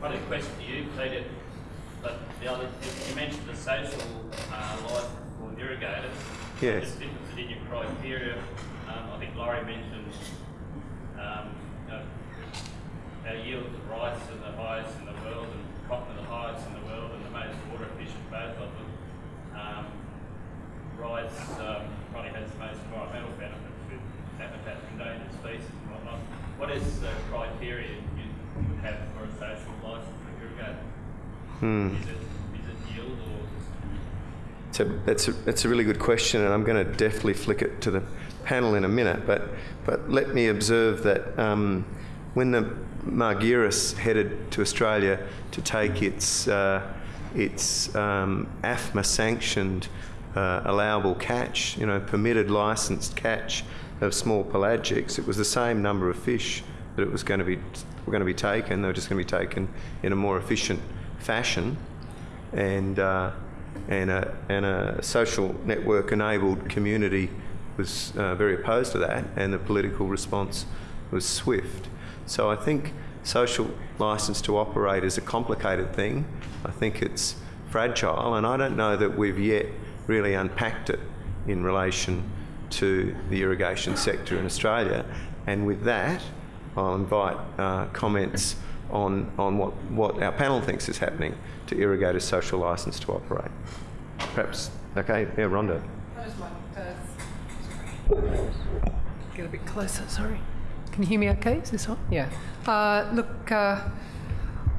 Got a question to you, Peter. But the other, you mentioned the social uh, life for irrigators. Yes. Just interested in your criteria. Um, I think Laurie mentioned um, you know, our yields of rice are the highest in the world and cotton are the highest in the world and the most water efficient both of them. Um, rice um, probably has the most environmental benefits with habitat for endangered species and whatnot. What is the criteria you have for a social license for irrigator? Hmm. Is it is it yield or that's a, that's a really good question, and I'm going to deftly flick it to the panel in a minute. But but let me observe that um, when the Margiris headed to Australia to take its uh, its um, AFMA sanctioned uh, allowable catch, you know, permitted licensed catch of small pelagics, it was the same number of fish that it was going to be were going to be taken. They were just going to be taken in a more efficient fashion, and. Uh, and a, and a social network enabled community was uh, very opposed to that, and the political response was swift. So I think social license to operate is a complicated thing. I think it's fragile, and I don't know that we've yet really unpacked it in relation to the irrigation sector in Australia. And with that, I'll invite uh, comments on, on what, what our panel thinks is happening to irrigators' social licence to operate. Perhaps, okay, yeah, Rhonda. Get a bit closer, sorry. Can you hear me okay? Is this on? Yeah. Uh, look, uh,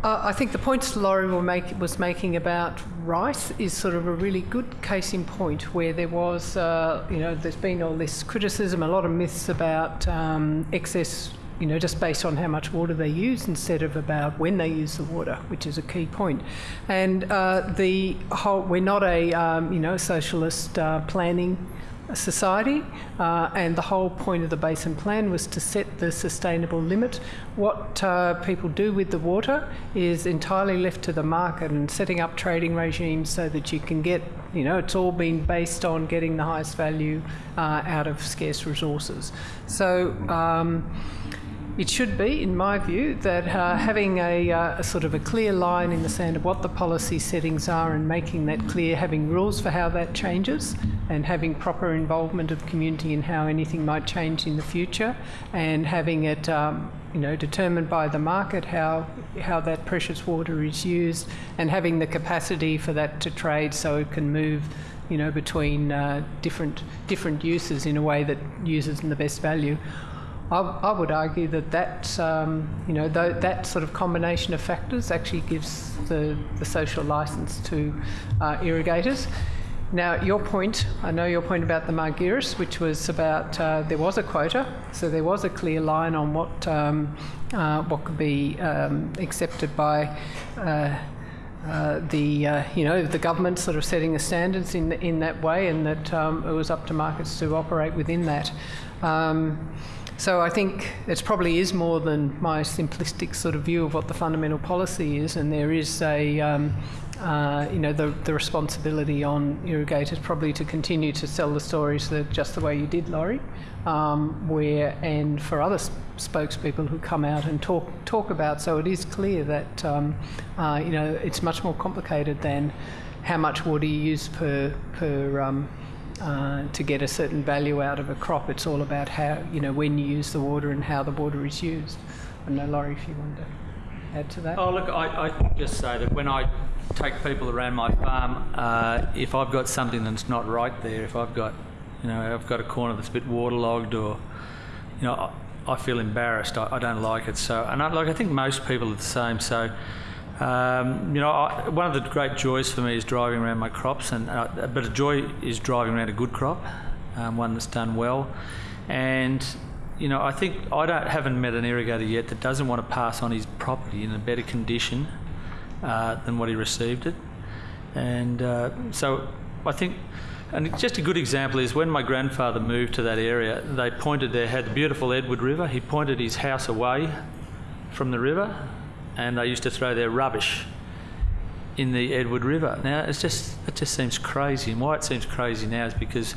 I think the points Laurie make, was making about rice is sort of a really good case in point where there was, uh, you know, there's been all this criticism, a lot of myths about um, excess, you know, just based on how much water they use instead of about when they use the water, which is a key point. And uh, the whole, we're not a, um, you know, socialist uh, planning society, uh, and the whole point of the basin plan was to set the sustainable limit. What uh, people do with the water is entirely left to the market and setting up trading regimes so that you can get, you know, it's all been based on getting the highest value uh, out of scarce resources. So. Um, it should be, in my view, that uh, having a, uh, a, sort of a clear line in the sand of what the policy settings are and making that clear, having rules for how that changes, and having proper involvement of community in how anything might change in the future, and having it, um, you know, determined by the market how how that precious water is used, and having the capacity for that to trade so it can move you know, between uh, different different uses in a way that uses in the best value. I, I would argue that that, um, you know, th- that sort of combination of factors actually gives the, the social license to uh, irrigators. Now, your point, I know your point about the Margiris, which was about uh, there was a quota, so there was a clear line on what um, uh, what could be um, accepted by. Uh, uh, the uh, you know the government sort of setting the standards in in that way, and that um, it was up to markets to operate within that. Um, so I think it probably is more than my simplistic sort of view of what the fundamental policy is, and there is a, um, uh, you know, the, the responsibility on irrigators probably to continue to sell the stories that just the way you did, Laurie, um, where and for other spokespeople who come out and talk talk about. So it is clear that um, uh, you know it's much more complicated than how much water you use per per um, uh, to get a certain value out of a crop. It's all about how, you know, when you use the water and how the water is used. I know, Laurie, if you want to add to that. Oh, look, I, I just say that when I take people around my farm, uh, if I've got something that's not right there, if I've got, you know, I've got a corner that's a bit waterlogged or, you know, I, I feel embarrassed. I, I, don't like it. So, and I, like I think most people are the same. So, um, you know, I, one of the great joys for me is driving around my crops, and uh, but a joy is driving around a good crop, um, one that's done well, and you know, I think I don't haven't met an irrigator yet that doesn't want to pass on his property in a better condition uh, than what he received it, and uh, so I think. And just a good example is when my grandfather moved to that area, they pointed there, had the beautiful Edward River. He pointed his house away from the river and they used to throw their rubbish in the Edward River. Now it's just it just seems crazy, and why it seems crazy now is because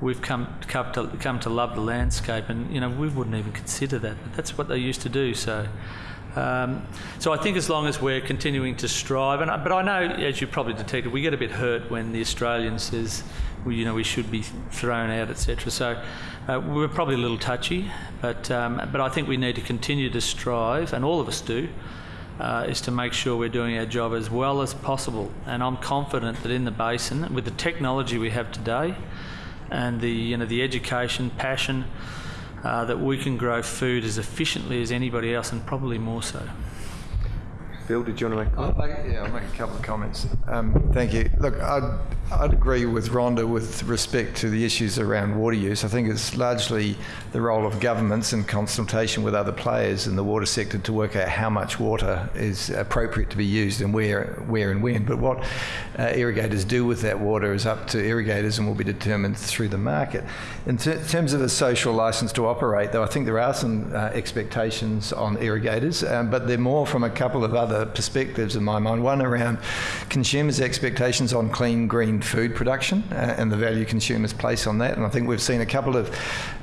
we've come come to come to love the landscape, and you know we wouldn't even consider that, but that's what they used to do. So. Um, so I think as long as we're continuing to strive, and I, but I know, as you probably detected, we get a bit hurt when the Australian says, we, you know, we should be thrown out, etc. So uh, we're probably a little touchy, but um, but I think we need to continue to strive, and all of us do, uh, is to make sure we're doing our job as well as possible. And I'm confident that in the basin, with the technology we have today, and the you know the education, passion uh, that we can grow food as efficiently as anybody else, and probably more so. Did you want to make a I'll make, yeah, I'll make a couple of comments. Um, thank you. Look, I'd, I'd agree with Rhonda with respect to the issues around water use. I think it's largely the role of governments in consultation with other players in the water sector to work out how much water is appropriate to be used and where, where and when. But what uh, irrigators do with that water is up to irrigators and will be determined through the market. In ter- terms of a social license to operate, though, I think there are some uh, expectations on irrigators, um, but they're more from a couple of other perspectives in my mind. One around consumers' expectations on clean, green food production uh, and the value consumers place on that. And I think we've seen a couple of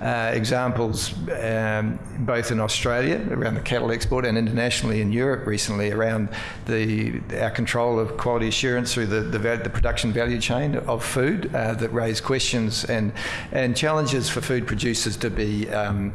uh, examples, um, both in Australia around the cattle export and internationally in Europe recently around the our control of quality assurance through the the, the production value chain of food uh, that raise questions and and challenges for food producers to be. Um,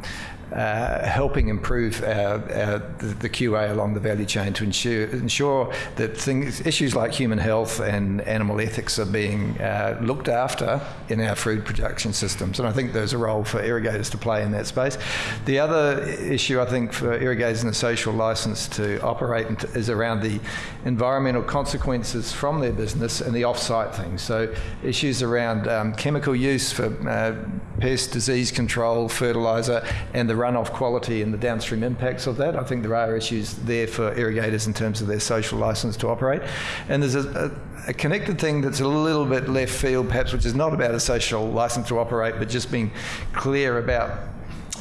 uh, helping improve the, QA along the value chain to ensure ensure that things, issues like human health and animal ethics are being uh, looked after in our food production systems. And I think there's a role for irrigators to play in that space. The other issue I think for irrigators and the social license to operate is around the environmental consequences from their business and the off-site things. So issues around um, chemical use for uh, pest disease control, fertiliser, and the runoff quality and the downstream impacts of that. I think there are issues there for irrigators in terms of their social licence to operate. And there's a, a, a connected thing that's a little bit left field, perhaps, which is not about a social licence to operate, but just being clear about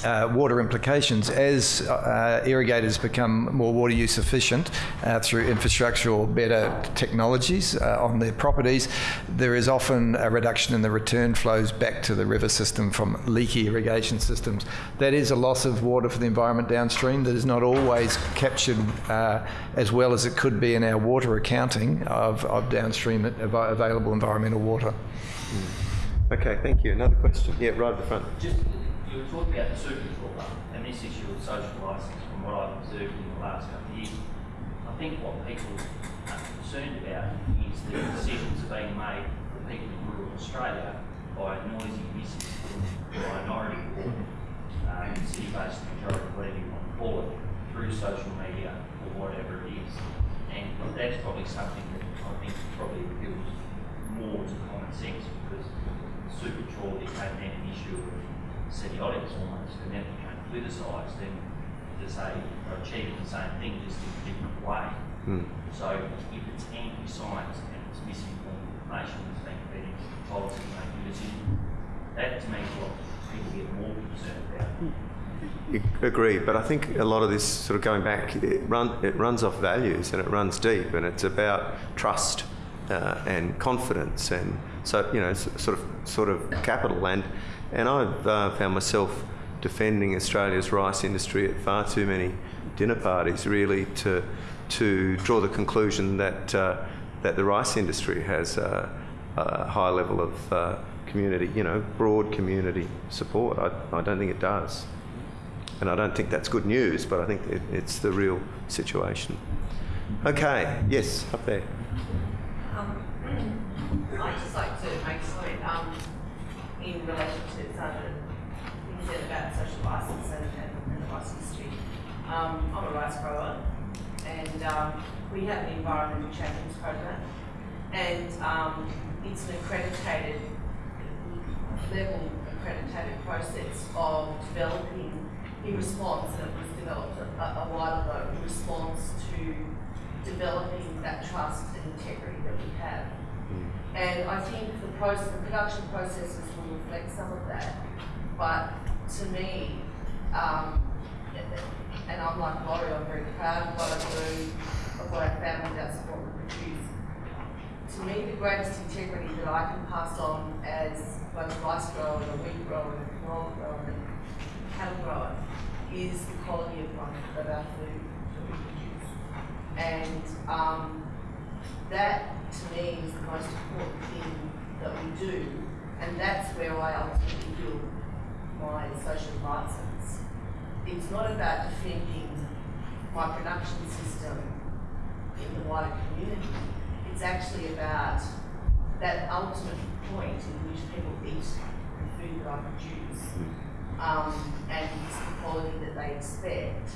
uh, water implications as uh, irrigators become more water use efficient uh, through infrastructure or better technologies uh, on their properties. There is often a reduction in the return flows back to the river system from leaky irrigation systems. That is a loss of water for the environment downstream that is not always captured uh, as well as it could be in our water accounting of, of downstream available environmental water. Okay, thank you. Another question? Yeah, right at the front. Just, you were talking about the super trawler and this issue of social licence from what I've observed in the last couple of years. I think what people are concerned about is the decisions being made for people in rural Australia by a noisy misinformed minority or um, city-based majority, whatever you want to call it, through social media or whatever it is. And that's probably something that I think probably appeals more to common sense because super trawl became an issue of semiotics almost, and then it became politicised and to say they're achieving the same thing just in a different way. Hmm. So if it's anti-science and it's misinformed information that's being fed into policy making decisions, that to me is what people get more concerned about. Agree, but I think a lot of this sort of going back, it, run, it runs off values and it runs deep, and it's about trust uh, and confidence, and so you know, sort of sort of capital. And and I've uh, found myself defending Australia's rice industry at far too many dinner parties, really, to to draw the conclusion that uh, that the rice industry has a, a high level of uh, community, you know, broad community support. I, I don't think it does. And I don't think that's good news, but I think it, it's the real situation. Okay, yes, up there. Um, I'd just like to make a comment um, in relation to some of the things said about social license and, and, and the rice industry. Um, I'm a rice grower and um, we have an environmental champions program and um, it's an accredited level accredited process of developing in response, and it was developed a, a while ago, in response to developing that trust and integrity that we have. And I think the process, the production processes will reflect some of that. But to me, um, and I'm like Laurie, I'm very proud of what I do, of what I found that's what we produce. To me, the greatest integrity that I can pass on as both a rice grower a wheat grower a canola grower and a cattle grower is the quality of, my, of our food that we And um, that to me is the most important thing that we do, and that's where I ultimately build my social license. It's not about defending my production system in the wider community. It's actually about that ultimate point in which people eat the food that I produce um, and it's the quality that they expect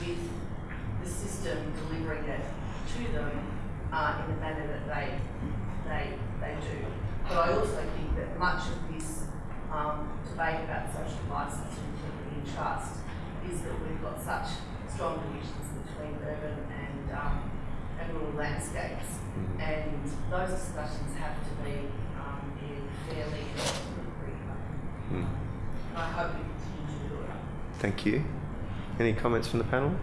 with the system delivering it to them uh, in the manner that they, they, they do. But I also think that much of this um, debate about social licence and trust is that we've got such strong divisions between urban and, um, and rural landscapes. And those discussions have to be um, fairly and equitable. I hope we continue to do it. Thank you. Any comments from the panel?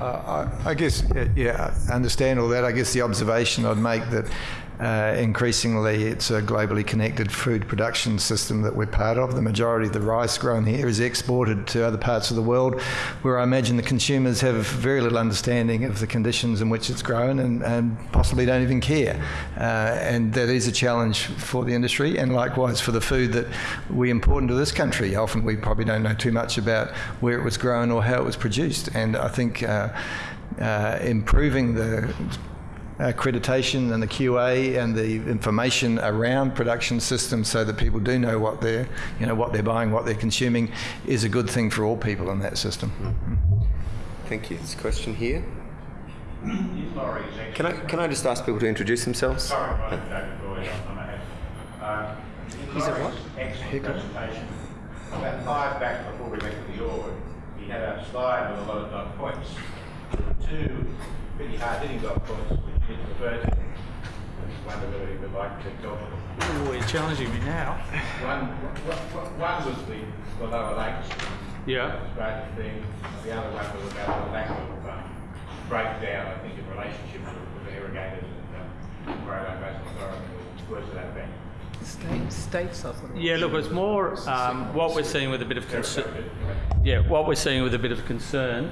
Uh, I, I guess, yeah, I understand all that. I guess the observation I'd make that uh, increasingly it's a globally connected food production system that we're part of. The majority of the rice grown here is exported to other parts of the world where I imagine the consumers have very little understanding of the conditions in which it's grown and, and possibly don't even care. Uh, and that is a challenge for the industry and likewise for the food that we import into this country. Often we probably don't know too much about where it was grown or how it was produced. And I think uh, uh, improving the accreditation and the QA and the information around production systems so that people do know what they're you know what they're buying what they're consuming is a good thing for all people in that system Thank you. This question here. Can I can I just ask people to introduce themselves? Sorry, my name's David Boyd. I'm a hat. Uh, in He's a Laurie's what? Excellent Haircut? presentation. About five back before we went to the org, he had a slide with a lot of dot points. There were pretty hard-hitting dot points which he referred to. I just wonder whether he would like to talk about. Oh, you're challenging me now. One, one, one was the, the lower lakes, Yeah. Australian thing. The other one was about the lack of um, breakdown, I think, in relationship with, with irrigators and um, Greyland Basin Authority, or worse to that effect. State, states, I thought. Yeah, look, it's more um, what we're seeing with a bit of concern. Yeah, what we're seeing with a bit of concern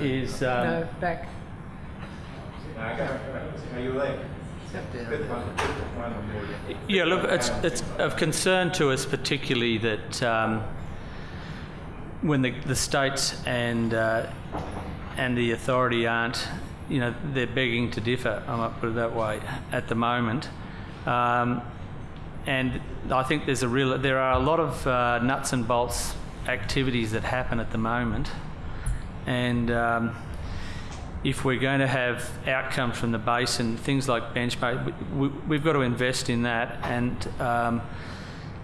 is um, No, back. Yeah, look, it's, it's of concern to us particularly that um, when the, the states and uh, and the authority aren't, you know, they're begging to differ. I might put it that way at the moment. Um, and I think there's a real, there are a lot of uh, nuts and bolts activities that happen at the moment, and um, if we're going to have outcomes from the basin, things like benchmark, we, we've got to invest in that. And um,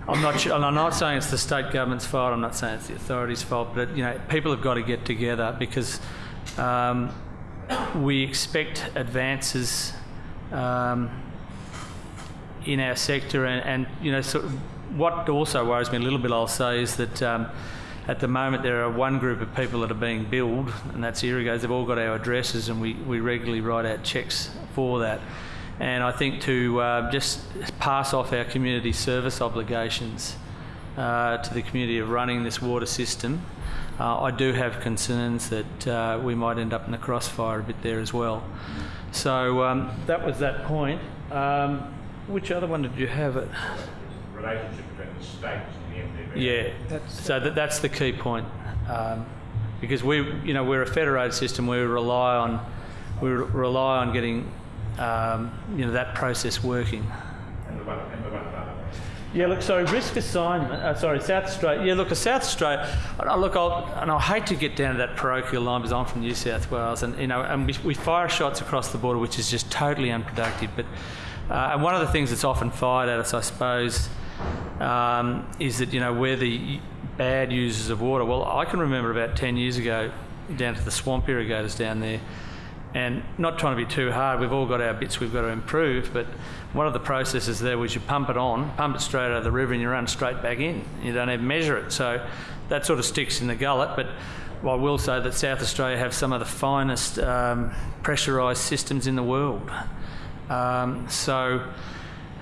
I'm not sure, I'm not saying it's the state government's fault. I'm not saying it's the authorities' fault, but you know, people have got to get together because um, we expect advances um, in our sector, and, and you know, so what also worries me a little bit, I'll say, is that. At the moment, there are one group of people that are being billed, and that's irrigators. They've all got our addresses, and we, we regularly write out checks for that. And I think to uh, just pass off our community service obligations uh, to the community of running this water system, uh, I do have concerns that uh, we might end up in the crossfire a bit there as well. So um, that was that point. Um, which other one did you have? It. Relationship between the states and the MDB. Yeah, That's- so that, that's the key point. Um, because we, you know, we're a federated system. We rely on, we re- rely on getting, um, you know, that process working. And the one, and the one. Yeah, look, sorry, risk assignment. Uh, sorry, South Australia. Yeah, look, a South Australia. Uh, look, I'll, and I hate to get down to that parochial line because I'm from New South Wales, and you know, and we, we fire shots across the border, which is just totally unproductive. But uh, and one of the things that's often fired at us, I suppose, um, is that you know we're the bad users of water. Well, I can remember about ten years ago, down to the swamp irrigators down there, and not trying to be too hard. We've all got our bits we've got to improve, but one of the processes there was you pump it on, pump it straight out of the river, and you run straight back in. You don't even measure it, so that sort of sticks in the gullet. But I will say that South Australia have some of the finest um, pressurised systems in the world. Um, so.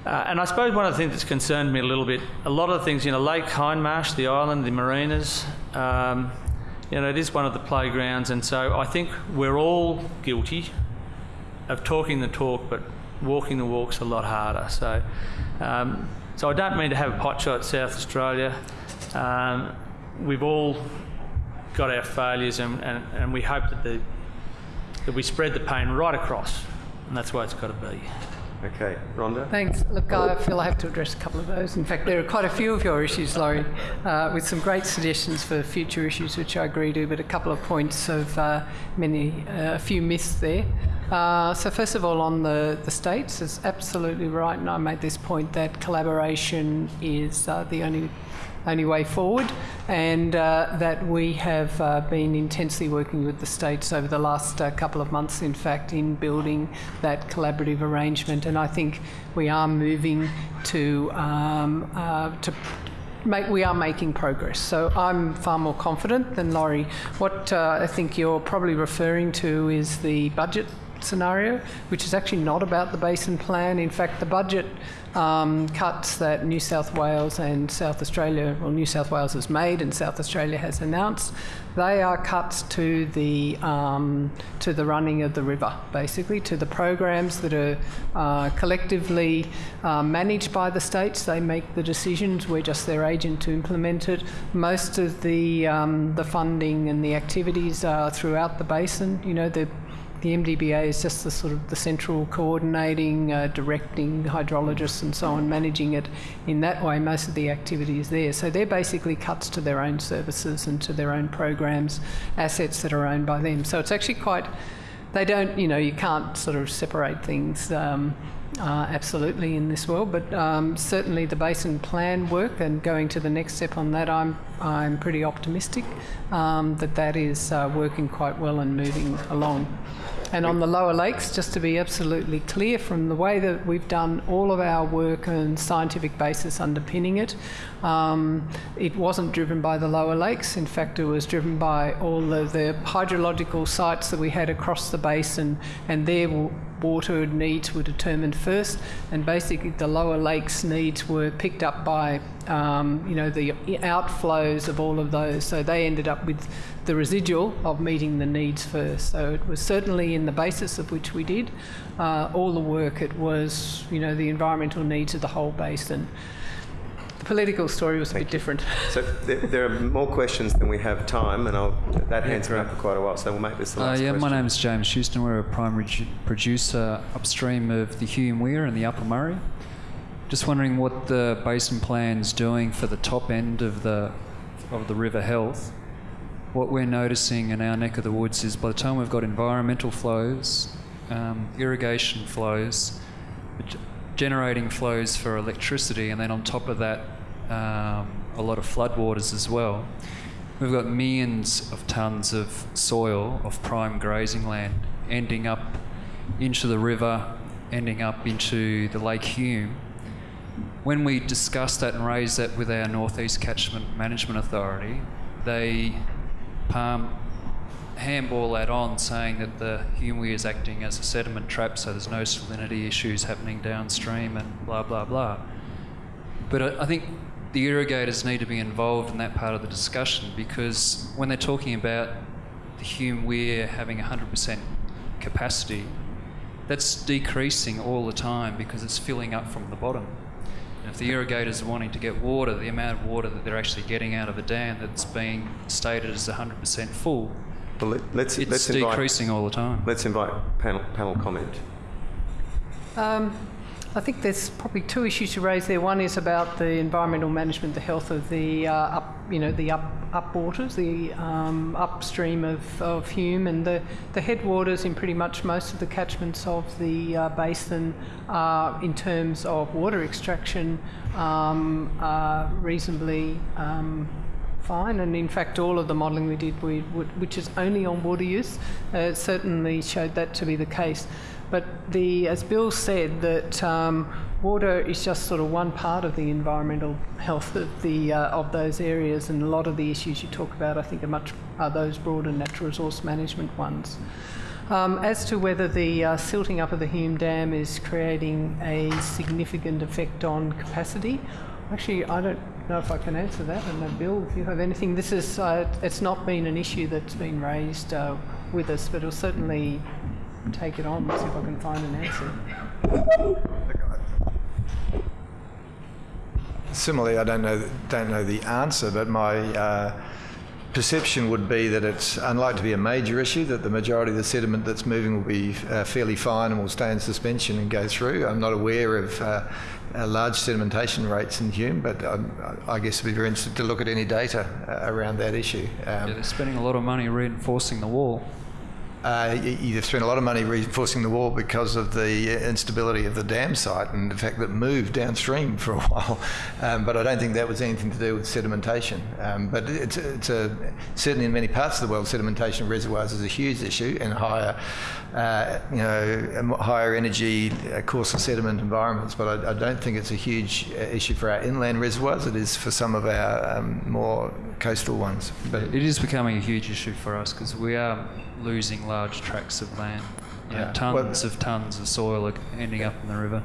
Uh, and I suppose one of the things that's concerned me a little bit, a lot of the things, you know, Lake Hindmarsh, the island, the marinas, um, you know, it is one of the playgrounds, and so I think we're all guilty of talking the talk, but walking the walk's a lot harder. So, um, so I don't mean to have a pot shot at South Australia. Um, we've all got our failures, and, and, and we hope that the that we spread the pain right across, and that's why it's got to be. Okay, Rhonda? Thanks. Look, I feel I have to address a couple of those. In fact, there are quite a few of your issues, Laurie, uh, with some great suggestions for future issues, which I agree to, but a couple of points of uh, many, uh, a few myths there. Uh, so, first of all, on the, the states, it's absolutely right, and I made this point that collaboration is uh, the only only way forward, and uh, that we have uh, been intensely working with the states over the last uh, couple of months, in fact, in building that collaborative arrangement. And I think we are moving to um, uh, to. Make, we are making progress, so I'm far more confident than Laurie. What uh, I think you're probably referring to is the budget scenario, which is actually not about the basin plan. In fact, the budget um, cuts that New South Wales and South Australia, well, New South Wales has made and South Australia has announced, they are cuts to the um, to the running of the river, basically to the programs that are uh, collectively uh, managed by the states. They make the decisions. We're just their agent to implement it. Most of the um, the funding and the activities are throughout the basin. You know, the the MDBA is just the sort of the central coordinating, uh, directing hydrologists and so on, managing it in that way. Most of the activity is there. So they're basically cuts to their own services and to their own programs, assets that are owned by them. So it's actually quite, they don't, you know, you can't sort of separate things. Um, uh, absolutely in this world, but um, certainly the basin plan work and going to the next step on that, I'm I'm pretty optimistic um, that that is uh, working quite well and moving along. And on the lower lakes, just to be absolutely clear, from the way that we've done all of our work and scientific basis underpinning it, um, it wasn't driven by the lower lakes. In fact, it was driven by all the hydrological sites that we had across the basin, and their water needs were determined first, and basically the lower lakes needs were picked up by um, you know the outflows of all of those. So they ended up with the residual of meeting the needs first. So it was certainly in the basis of which we did uh, all the work. It was you know the environmental needs of the whole basin. The political story was a bit different. So there, there, are more questions than we have time, and I'll, that hand's been up for quite a while, so we'll make this the Uh, last yeah, question. my is James Houston. We're a primary producer upstream of the Hume Weir and the Upper Murray. Just wondering what the basin plan's doing for the top end of the of the river health. What we're noticing in our neck of the woods is by the time we've got environmental flows, um, irrigation flows, g- generating flows for electricity, and then on top of that, um, a lot of floodwaters as well. We've got millions of tonnes of soil of prime grazing land ending up into the river, ending up into the Lake Hume. When we discussed that and raised that with our Northeast Catchment Management Authority, they palm handball that on, saying that the Hume Weir is acting as a sediment trap, so there's no salinity issues happening downstream, and blah blah blah. But I, I think the irrigators need to be involved in that part of the discussion because when they're talking about the Hume Weir having 100% capacity, that's decreasing all the time because it's filling up from the bottom. And if the irrigators are wanting to get water, the amount of water that they're actually getting out of the dam that's being stated as 100% full, Well, let, let's, it's let's invite, decreasing all the time. let's invite panel, panel comment. Um, I think there's probably two issues to raise there. One is about the environmental management, the health of the uh, up, you know, the up up waters, the um, upstream of, of Hume, and the, the headwaters in pretty much most of the catchments of the uh, basin are, in terms of water extraction, um, are reasonably um, fine. And in fact, all of the modelling we did, we, which is only on water use, uh, certainly showed that to be the case. But the, as Bill said, that um, water is just sort of one part of the environmental health of the uh, of those areas, and a lot of the issues you talk about, I think, are much are those broader natural resource management ones. Um, as to whether the uh, silting up of the Hume Dam is creating a significant effect on capacity, Actually, I don't know if I can answer that. And uh, Bill, if you have anything, this is uh, it's not been an issue that's been raised uh, with us, but we'll certainly take it on. And see if I can find an answer. Similarly, I don't know don't know the answer, but my uh, perception would be that it's unlikely to be a major issue. That the majority of the sediment that's moving will be uh, fairly fine and will stay in suspension and go through. I'm not aware of uh, uh, large sedimentation rates in Hume, but I guess I'd be very interested to look at any data uh, around that issue. Um, Yeah, they're spending a lot of money reinforcing the wall. Uh, you've spent a lot of money reinforcing the wall because of the instability of the dam site and the fact that it moved downstream for a while. Um, but I don't think that was anything to do with sedimentation. Um, but it's, it's a, certainly in many parts of the world, sedimentation reservoirs is a huge issue and higher, uh, you know, um, higher energy, uh, coarser sediment environments. But I, I don't think it's a huge uh, issue for our inland reservoirs. It is for some of our um, more coastal ones. But It is becoming a huge issue for us because we are losing large tracts of land. You know, Yeah. tons of tons of soil are ending up in the river.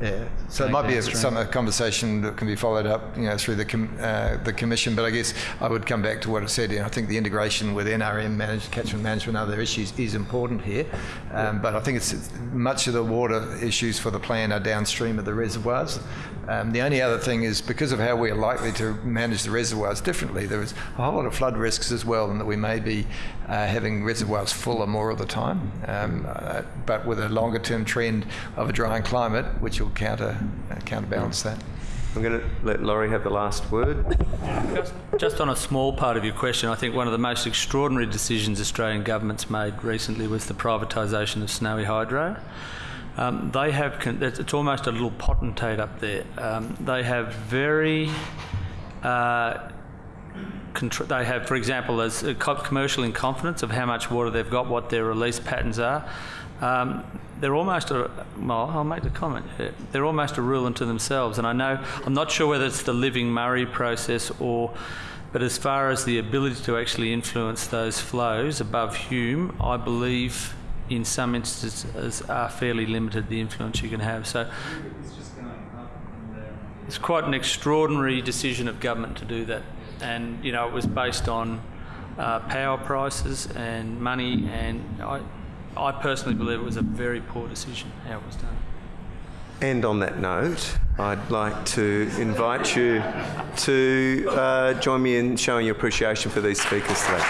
Yeah, so it might be a, some a conversation that can be followed up, you know, through the com, uh, the commission. But I guess I would come back to what I said. You know, I think the integration with NRM, managed catchment management, and other issues is important here. Um, but I think it's it's- much of the water issues for the plan are downstream of the reservoirs. Um, the only other thing is because of how we're likely to manage the reservoirs differently, there is a whole lot of flood risks as well, and that we may be uh, having reservoirs fuller more of the time. Um, uh, but with a longer term trend of a drying climate, which will counter uh, counterbalance that. I'm going to let Laurie have the last word. Just, just on a small part of your question, I think one of the most extraordinary decisions Australian governments made recently was the privatisation of Snowy Hydro. Um, they have, con- it's it's almost a little potentate up there. Um, they have very, uh, contr- they have, for example, there's a co- commercial in confidence of how much water they've got, what their release patterns are. Um, they're almost a, well, I'll make the comment. They're almost a rule unto themselves. And I know, I'm not sure whether it's the living Murray process or, but as far as the ability to actually influence those flows above Hume, I believe in some instances are fairly limited the influence you can have. So it's quite an extraordinary decision of government to do that. And, you know, it was based on uh, power prices and money, and I, I personally believe it was a very poor decision how it was done. And on that note, I'd like to invite you to uh, join me in showing your appreciation for these speakers today.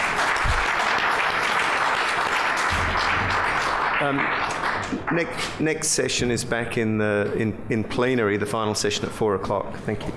Um, next, next session is back in the in, in plenary, the final session at four o'clock. Thank you.